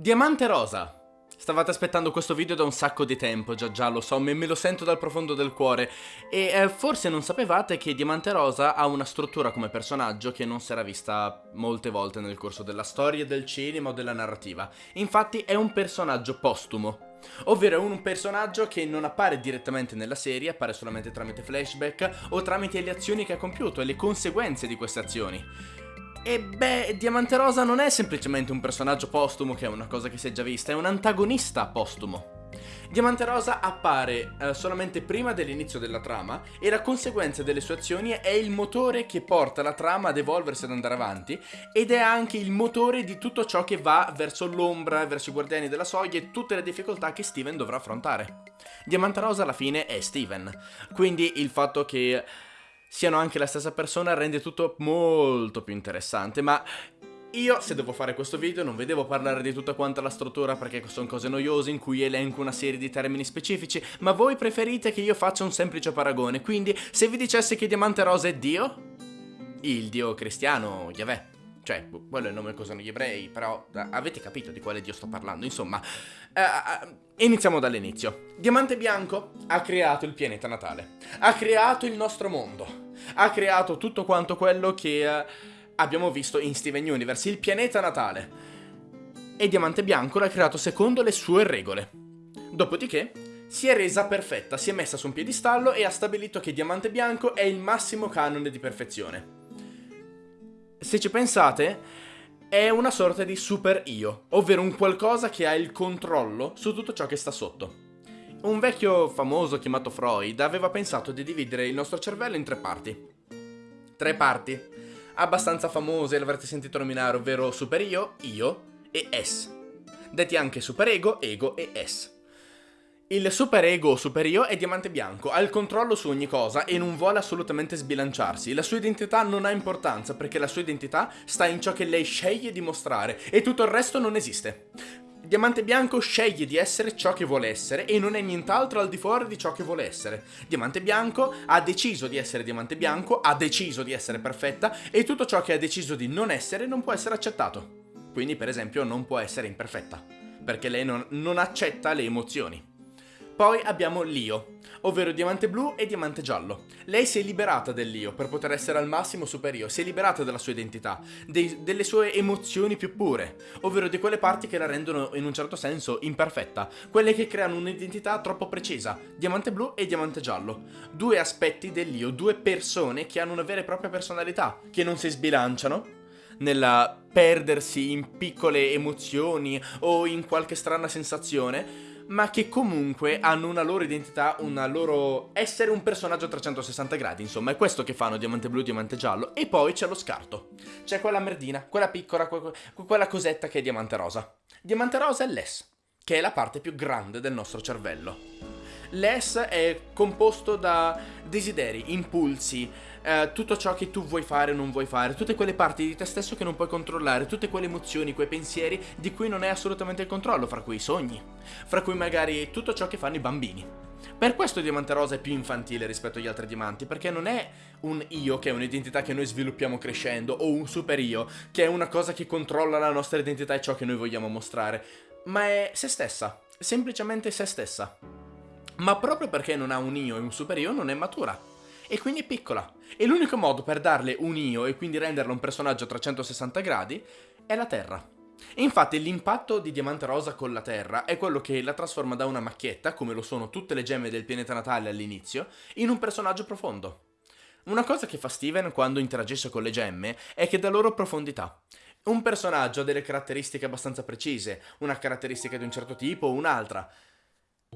Diamante rosa. Stavate aspettando questo video da un sacco di tempo, già già lo so, me, me lo sento dal profondo del cuore. E eh, forse non sapevate che Diamante Rosa ha una struttura come personaggio che non si era vista molte volte nel corso della storia, del cinema o della narrativa. Infatti è un personaggio postumo. Ovvero è un personaggio che non appare direttamente nella serie, appare solamente tramite flashback o tramite le azioni che ha compiuto e le conseguenze di queste azioni. E beh, Diamante Rosa non è semplicemente un personaggio postumo, che è una cosa che si è già vista, è un antagonista postumo. Diamante Rosa appare eh, solamente prima dell'inizio della trama e la conseguenza delle sue azioni è il motore che porta la trama ad evolversi ad andare avanti ed è anche il motore di tutto ciò che va verso l'ombra, verso i guardiani della soglia e tutte le difficoltà che Steven dovrà affrontare. Diamante Rosa alla fine è Steven, quindi il fatto che siano anche la stessa persona rende tutto molto più interessante, ma io, se devo fare questo video, non vedevo parlare di tutta quanta la struttura perché sono cose noiose in cui elenco una serie di termini specifici, ma voi preferite che io faccia un semplice paragone, quindi se vi dicessi che Diamante Rosa è Dio, il Dio cristiano, Yahweh, cioè, quello è il nome che usano gli ebrei, però avete capito di quale Dio sto parlando, insomma, uh, iniziamo dall'inizio. Diamante Bianco ha creato il pianeta natale, ha creato il nostro mondo, ha creato tutto quanto quello che uh, abbiamo visto in Steven Universe, il pianeta natale. E Diamante Bianco l'ha creato secondo le sue regole. Dopodiché si è resa perfetta, si è messa su un piedistallo e ha stabilito che Diamante Bianco è il massimo canone di perfezione. Se ci pensate, è una sorta di super io, ovvero un qualcosa che ha il controllo su tutto ciò che sta sotto. Un vecchio famoso chiamato Freud aveva pensato di dividere il nostro cervello in tre parti. Tre parti, abbastanza famose, l'avrete sentito nominare, ovvero super io, io e S. Detti anche super ego, ego e S. Il super ego o super io è diamante bianco, ha il controllo su ogni cosa e non vuole assolutamente sbilanciarsi. La sua identità non ha importanza perché la sua identità sta in ciò che lei sceglie di mostrare e tutto il resto non esiste. Diamante Bianco sceglie di essere ciò che vuole essere e non è nient'altro al di fuori di ciò che vuole essere. Diamante Bianco ha deciso di essere Diamante Bianco, ha deciso di essere perfetta e tutto ciò che ha deciso di non essere non può essere accettato. Quindi per esempio non può essere imperfetta, perché lei non, non accetta le emozioni. Poi abbiamo l'Io, ovvero diamante blu e diamante giallo. Lei si è liberata dell'Io per poter essere al massimo superio, si è liberata della sua identità, dei, delle sue emozioni più pure, ovvero di quelle parti che la rendono in un certo senso imperfetta, quelle che creano un'identità troppo precisa, diamante blu e diamante giallo. Due aspetti dell'Io, due persone che hanno una vera e propria personalità, che non si sbilanciano, nella perdersi in piccole emozioni o in qualche strana sensazione, ma che comunque hanno una loro identità, una loro essere un personaggio a 360 gradi, insomma, è questo che fanno Diamante Blu Diamante Giallo. E poi c'è lo scarto. C'è quella merdina, quella piccola, quella cosetta che è Diamante Rosa. Diamante Rosa è l'S, che è la parte più grande del nostro cervello. L'S è composto da desideri, impulsi, eh, tutto ciò che tu vuoi fare o non vuoi fare, tutte quelle parti di te stesso che non puoi controllare, tutte quelle emozioni, quei pensieri di cui non hai assolutamente il controllo, fra cui i sogni, fra cui magari tutto ciò che fanno i bambini. Per questo Diamante Rosa è più infantile rispetto agli altri diamanti, perché non è un io che è un'identità che noi sviluppiamo crescendo, o un super io, che è una cosa che controlla la nostra identità e ciò che noi vogliamo mostrare, ma è se stessa, semplicemente se stessa ma proprio perché non ha un io e un super io non è matura. E quindi è piccola. E l'unico modo per darle un io e quindi renderla un personaggio a 360 gradi è la Terra. Infatti l'impatto di Diamante Rosa con la Terra è quello che la trasforma da una macchietta, come lo sono tutte le gemme del pianeta natale all'inizio, in un personaggio profondo. Una cosa che fa Steven quando interagisce con le gemme è che dà loro profondità. Un personaggio ha delle caratteristiche abbastanza precise, una caratteristica di un certo tipo o un'altra,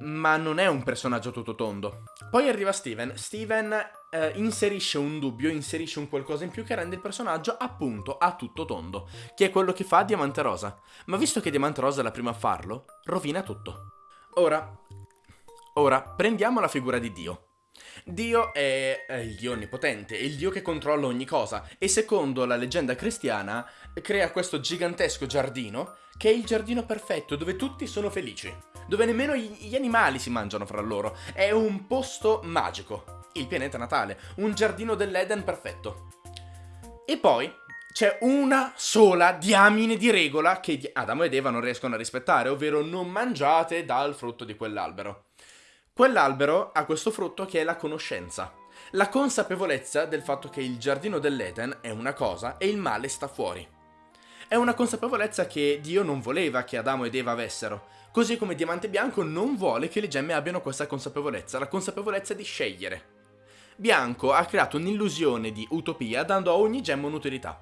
ma non è un personaggio tutto tondo. Poi arriva Steven. Steven eh, inserisce un dubbio, inserisce un qualcosa in più che rende il personaggio appunto a tutto tondo, che è quello che fa Diamante Rosa. Ma visto che Diamante Rosa è la prima a farlo, rovina tutto. Ora, ora prendiamo la figura di Dio. Dio è, il Dio onnipotente, il Dio che controlla ogni cosa e secondo la leggenda cristiana crea questo gigantesco giardino che è il giardino perfetto dove tutti sono felici dove nemmeno gli animali si mangiano fra loro. È un posto magico. Il pianeta natale, un giardino dell'Eden perfetto. E poi c'è una sola diamine di regola che Adamo ed Eva non riescono a rispettare, ovvero non mangiate dal frutto di quell'albero. Quell'albero ha questo frutto che è la conoscenza. La consapevolezza del fatto che il giardino dell'Eden è una cosa e il male sta fuori. È una consapevolezza che Dio non voleva che Adamo ed Eva avessero, così come Diamante Bianco non vuole che le gemme abbiano questa consapevolezza, la consapevolezza di scegliere. Bianco ha creato un'illusione di utopia dando a ogni gemma un'utilità.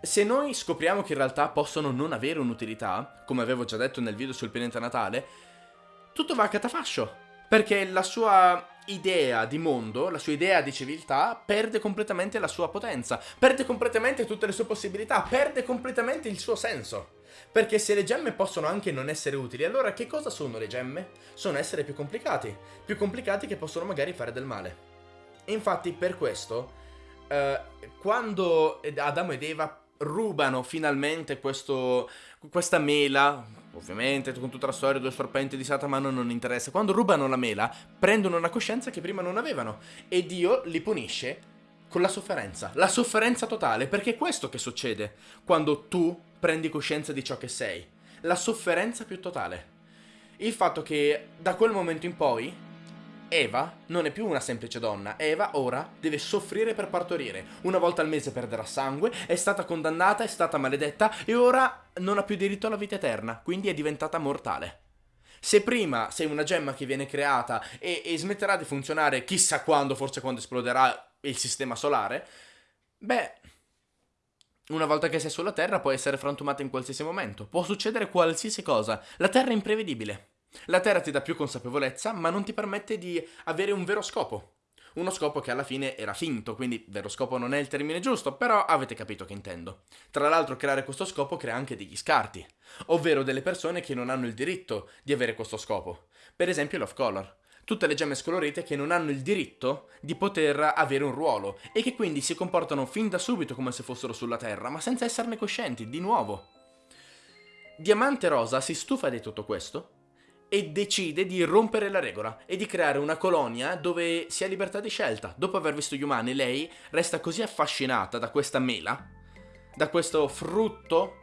Se noi scopriamo che in realtà possono non avere un'utilità, come avevo già detto nel video sul pianeta natale, tutto va a catafascio, perché la sua idea di mondo, la sua idea di civiltà perde completamente la sua potenza, perde completamente tutte le sue possibilità, perde completamente il suo senso. Perché se le gemme possono anche non essere utili, allora che cosa sono le gemme? Sono essere più complicati, più complicati che possono magari fare del male. Infatti per questo, eh, quando Adamo ed Eva rubano finalmente questo, questa mela, ovviamente con tutta la storia due serpenti di Satana non interessa, quando rubano la mela prendono una coscienza che prima non avevano. E Dio li punisce con la sofferenza, la sofferenza totale, perché è questo che succede. Quando tu prendi coscienza di ciò che sei, la sofferenza più totale. Il fatto che da quel momento in poi Eva non è più una semplice donna, Eva ora deve soffrire per partorire. Una volta al mese perderà sangue, è stata condannata, è stata maledetta e ora non ha più diritto alla vita eterna, quindi è diventata mortale. Se prima sei una gemma che viene creata e, e smetterà di funzionare chissà quando, forse quando esploderà il sistema solare, beh, una volta che sei sulla Terra puoi essere frantumata in qualsiasi momento. Può succedere qualsiasi cosa. La Terra è imprevedibile. La Terra ti dà più consapevolezza, ma non ti permette di avere un vero scopo. Uno scopo che alla fine era finto, quindi vero scopo non è il termine giusto, però avete capito che intendo. Tra l'altro creare questo scopo crea anche degli scarti, ovvero delle persone che non hanno il diritto di avere questo scopo. Per esempio l'off color. Tutte le gemme scolorite che non hanno il diritto di poter avere un ruolo e che quindi si comportano fin da subito come se fossero sulla Terra, ma senza esserne coscienti, di nuovo. Diamante Rosa si stufa di tutto questo e decide di rompere la regola e di creare una colonia dove si ha libertà di scelta. Dopo aver visto gli umani, lei resta così affascinata da questa mela, da questo frutto,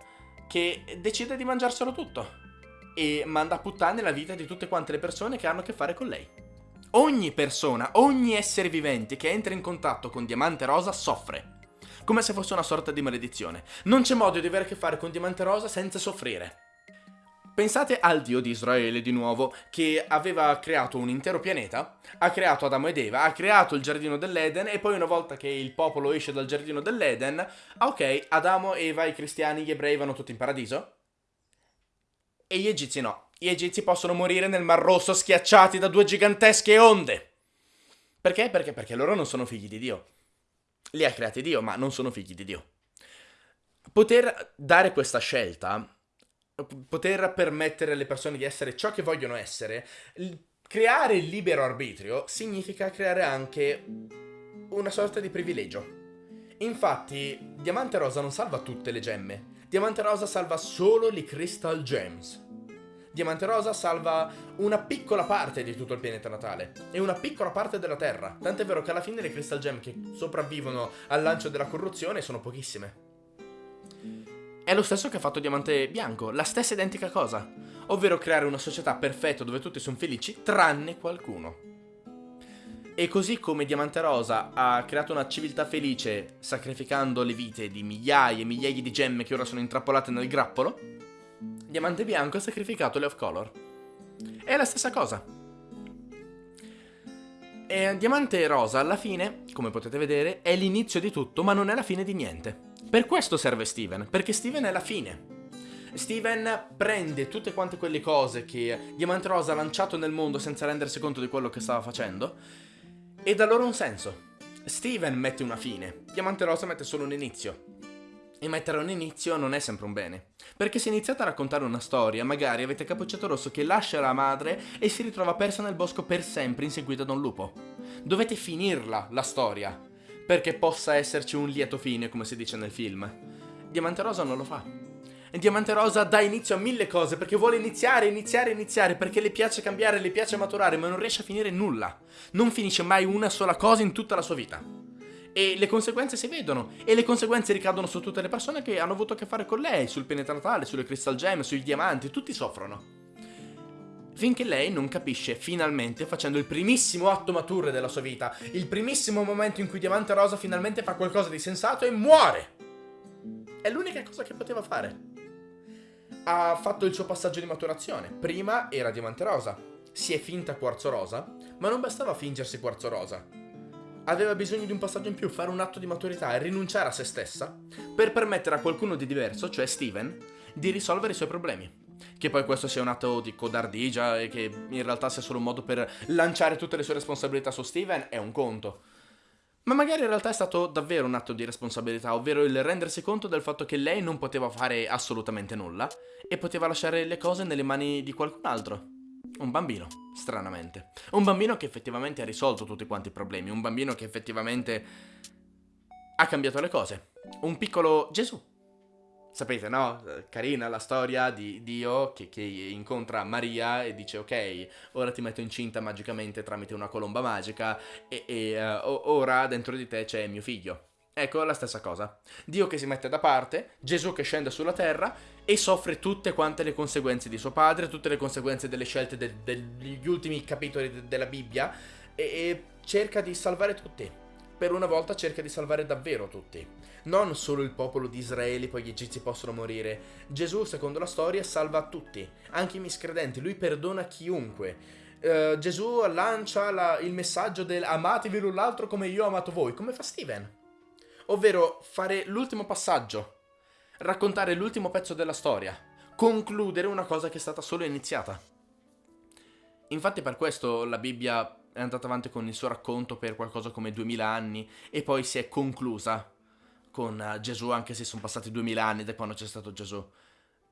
che decide di mangiarselo tutto e manda a puttane la vita di tutte quante le persone che hanno a che fare con lei. Ogni persona, ogni essere vivente che entra in contatto con Diamante Rosa soffre. Come se fosse una sorta di maledizione. Non c'è modo di avere a che fare con Diamante Rosa senza soffrire. Pensate al dio di Israele di nuovo, che aveva creato un intero pianeta, ha creato Adamo ed Eva, ha creato il giardino dell'Eden e poi una volta che il popolo esce dal giardino dell'Eden, ok, Adamo, Eva, i cristiani, gli ebrei vanno tutti in paradiso? E gli egizi no. Gli egizi possono morire nel Mar Rosso schiacciati da due gigantesche onde. Perché? Perché? Perché loro non sono figli di Dio. Li ha creati Dio, ma non sono figli di Dio. Poter dare questa scelta poter permettere alle persone di essere ciò che vogliono essere, creare il libero arbitrio significa creare anche una sorta di privilegio. Infatti, Diamante Rosa non salva tutte le gemme. Diamante Rosa salva solo le Crystal Gems. Diamante Rosa salva una piccola parte di tutto il pianeta natale e una piccola parte della Terra. Tant'è vero che alla fine le Crystal Gem che sopravvivono al lancio della corruzione sono pochissime. È lo stesso che ha fatto Diamante Bianco, la stessa identica cosa, ovvero creare una società perfetta dove tutti sono felici, tranne qualcuno. E così come Diamante Rosa ha creato una civiltà felice sacrificando le vite di migliaia e migliaia di gemme che ora sono intrappolate nel grappolo, Diamante Bianco ha sacrificato le off-color. È la stessa cosa. E Diamante Rosa alla fine, come potete vedere, è l'inizio di tutto, ma non è la fine di niente. Per questo serve Steven, perché Steven è la fine. Steven prende tutte quante quelle cose che Diamante Rosa ha lanciato nel mondo senza rendersi conto di quello che stava facendo e dà loro un senso. Steven mette una fine, Diamante Rosa mette solo un inizio. E mettere un inizio non è sempre un bene. Perché se iniziate a raccontare una storia, magari avete Cappuccetto Rosso che lascia la madre e si ritrova persa nel bosco per sempre inseguita da un lupo. Dovete finirla, la storia perché possa esserci un lieto fine, come si dice nel film. Diamante Rosa non lo fa. Diamante Rosa dà inizio a mille cose perché vuole iniziare, iniziare, iniziare, perché le piace cambiare, le piace maturare, ma non riesce a finire nulla. Non finisce mai una sola cosa in tutta la sua vita. E le conseguenze si vedono. E le conseguenze ricadono su tutte le persone che hanno avuto a che fare con lei, sul penetratale, sulle crystal gem, sui diamanti, tutti soffrono. Finché lei non capisce, finalmente, facendo il primissimo atto mature della sua vita, il primissimo momento in cui Diamante Rosa finalmente fa qualcosa di sensato e muore. È l'unica cosa che poteva fare. Ha fatto il suo passaggio di maturazione. Prima era Diamante Rosa. Si è finta Quarzo Rosa, ma non bastava fingersi Quarzo Rosa. Aveva bisogno di un passaggio in più, fare un atto di maturità e rinunciare a se stessa per permettere a qualcuno di diverso, cioè Steven, di risolvere i suoi problemi. Che poi questo sia un atto di codardigia e che in realtà sia solo un modo per lanciare tutte le sue responsabilità su Steven è un conto. Ma magari in realtà è stato davvero un atto di responsabilità, ovvero il rendersi conto del fatto che lei non poteva fare assolutamente nulla e poteva lasciare le cose nelle mani di qualcun altro. Un bambino, stranamente. Un bambino che effettivamente ha risolto tutti quanti i problemi, un bambino che effettivamente ha cambiato le cose. Un piccolo Gesù. Sapete, no? Carina la storia di Dio che, che, incontra Maria e dice ok, ora ti metto incinta magicamente tramite una colomba magica e, e uh, ora dentro di te c'è mio figlio. Ecco la stessa cosa. Dio che si mette da parte, Gesù che scende sulla terra e soffre tutte quante le conseguenze di suo padre, tutte le conseguenze delle scelte de- degli ultimi capitoli de- della Bibbia e-, e cerca di salvare tutti. Per una volta cerca di salvare davvero tutti non solo il popolo di Israele, poi gli egizi possono morire. Gesù, secondo la storia, salva tutti, anche i miscredenti, lui perdona chiunque. Uh, Gesù lancia la, il messaggio del amatevi l'un l'altro come io ho amato voi, come fa Steven. Ovvero fare l'ultimo passaggio, raccontare l'ultimo pezzo della storia, concludere una cosa che è stata solo iniziata. Infatti per questo la Bibbia è andata avanti con il suo racconto per qualcosa come duemila anni e poi si è conclusa con eh, Gesù, anche se sono passati duemila anni da quando c'è stato Gesù.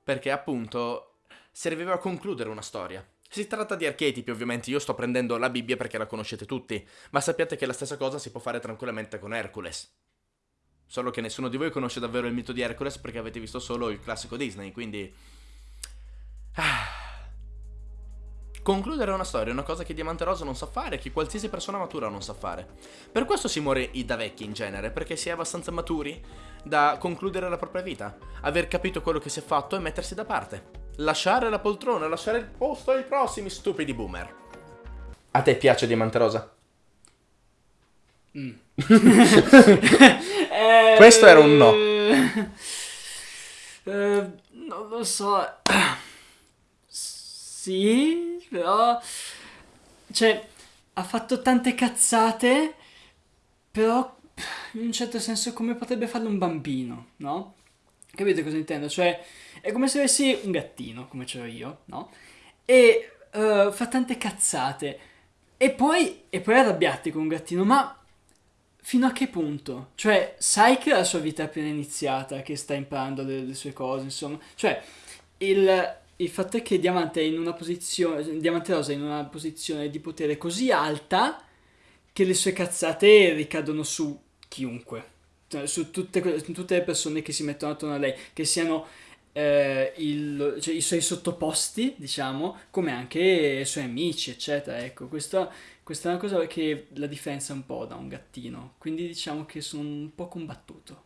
Perché appunto serviva a concludere una storia. Si tratta di archetipi, ovviamente, io sto prendendo la Bibbia perché la conoscete tutti, ma sappiate che la stessa cosa si può fare tranquillamente con Hercules. Solo che nessuno di voi conosce davvero il mito di Hercules perché avete visto solo il classico Disney, quindi... Ah. Concludere una storia è una cosa che Diamante Rosa non sa fare, che qualsiasi persona matura non sa fare. Per questo si muore da vecchi in genere, perché si è abbastanza maturi da concludere la propria vita, aver capito quello che si è fatto e mettersi da parte. Lasciare la poltrona, lasciare il posto ai prossimi stupidi boomer. A te piace Diamante Rosa? Mm. eh, Questo era un no. Eh, non lo so. Sì, però... Cioè, ha fatto tante cazzate, però in un certo senso come potrebbe farlo un bambino, no? Capite cosa intendo? Cioè, è come se avessi un gattino, come ce l'ho io, no? E uh, fa tante cazzate. E poi, e poi arrabbiati con un gattino, ma fino a che punto? Cioè, sai che la sua vita è appena iniziata, che sta imparando le, le sue cose, insomma. Cioè, il, il fatto è che Diamante è in una posizione, Diamante Rosa è in una posizione di potere così alta che le sue cazzate ricadono su chiunque, cioè, su tutte, tutte le persone che si mettono attorno a lei, che siano eh, il, cioè, i suoi sottoposti, diciamo, come anche i suoi amici, eccetera. Ecco, questa, questa, è una cosa che la differenzia un po' da un gattino, quindi diciamo che sono un po' combattuto.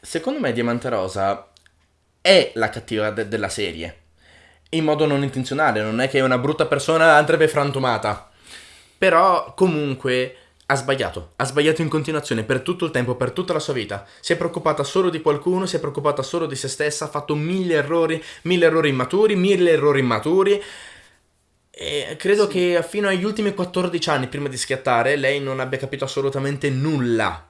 Secondo me Diamante Rosa è la cattiva de- della serie in modo non intenzionale, non è che una brutta persona andrebbe frantumata. Però comunque ha sbagliato, ha sbagliato in continuazione per tutto il tempo, per tutta la sua vita. Si è preoccupata solo di qualcuno, si è preoccupata solo di se stessa, ha fatto mille errori, mille errori immaturi, mille errori immaturi. E credo sì. che fino agli ultimi 14 anni prima di schiattare lei non abbia capito assolutamente nulla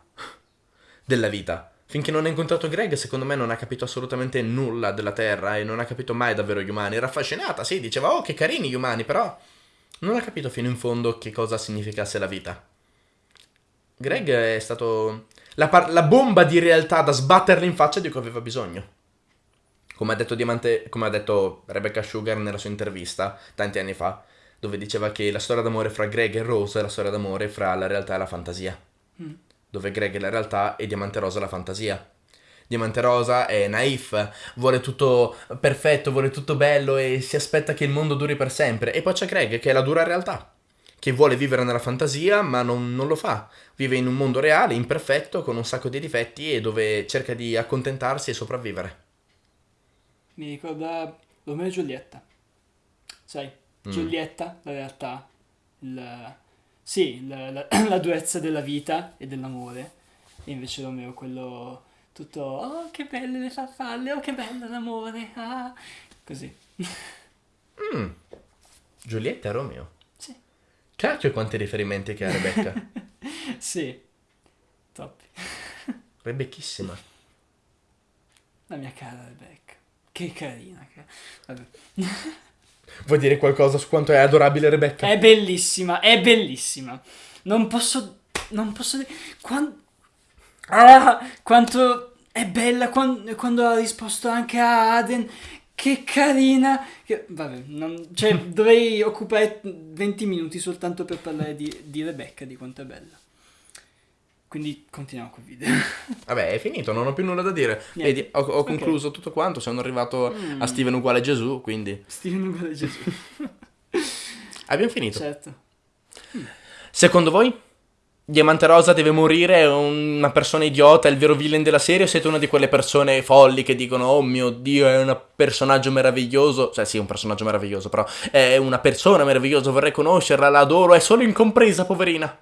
della vita. Finché non ha incontrato Greg, secondo me non ha capito assolutamente nulla della Terra e non ha capito mai davvero gli umani. Era affascinata, sì, diceva, oh, che carini gli umani, però non ha capito fino in fondo che cosa significasse la vita. Greg è stato la, la bomba di realtà da sbatterle in faccia di cui aveva bisogno. Come ha detto, Diamante, come ha detto Rebecca Sugar nella sua intervista tanti anni fa, dove diceva che la storia d'amore fra Greg e Rose è la storia d'amore fra la realtà e la fantasia. Mm dove Greg è la realtà e Diamante Rosa la fantasia. Diamante Rosa è naif, vuole tutto perfetto, vuole tutto bello e si aspetta che il mondo duri per sempre. E poi c'è Greg che è la dura realtà, che vuole vivere nella fantasia ma non, non lo fa. Vive in un mondo reale, imperfetto, con un sacco di difetti e dove cerca di accontentarsi e sopravvivere. Mi ricorda Romeo e Giulietta. Sai, Mm. Giulietta, la realtà, il, sì, la, la- la durezza della vita e dell'amore. E invece Romeo quello tutto, oh che belle le farfalle, oh che bello l'amore, ah. Così. Mm. Giulietta e Romeo. Sì. Cacchio quanti riferimenti che ha Rebecca. Sì, troppi. Rebecchissima. La mia cara Rebecca. Che carina. Che... Vabbè. Vuoi dire qualcosa su quanto è adorabile Rebecca? È bellissima, è bellissima. Non posso. Non posso dire. Quan- ah, quanto è bella quan- quando ha risposto anche a Aden. Che carina. Che- vabbè, non- cioè, dovrei occupare 20 minuti soltanto per parlare di, di Rebecca, di quanto è bella. Quindi continuiamo col video. Vabbè, è finito, non ho più nulla da dire. Niente. Vedi, ho, ho Ok. concluso tutto quanto, sono arrivato Mm. a Steven uguale Gesù, quindi Steven uguale Gesù. abbiamo finito. certo. Secondo voi? Diamante Rosa deve morire, è una persona idiota, è il vero villain della serie o siete una di quelle persone folli che dicono oh mio Dio è un personaggio meraviglioso, cioè sì è un personaggio meraviglioso però è una persona meravigliosa, vorrei conoscerla, la adoro, è solo incompresa poverina.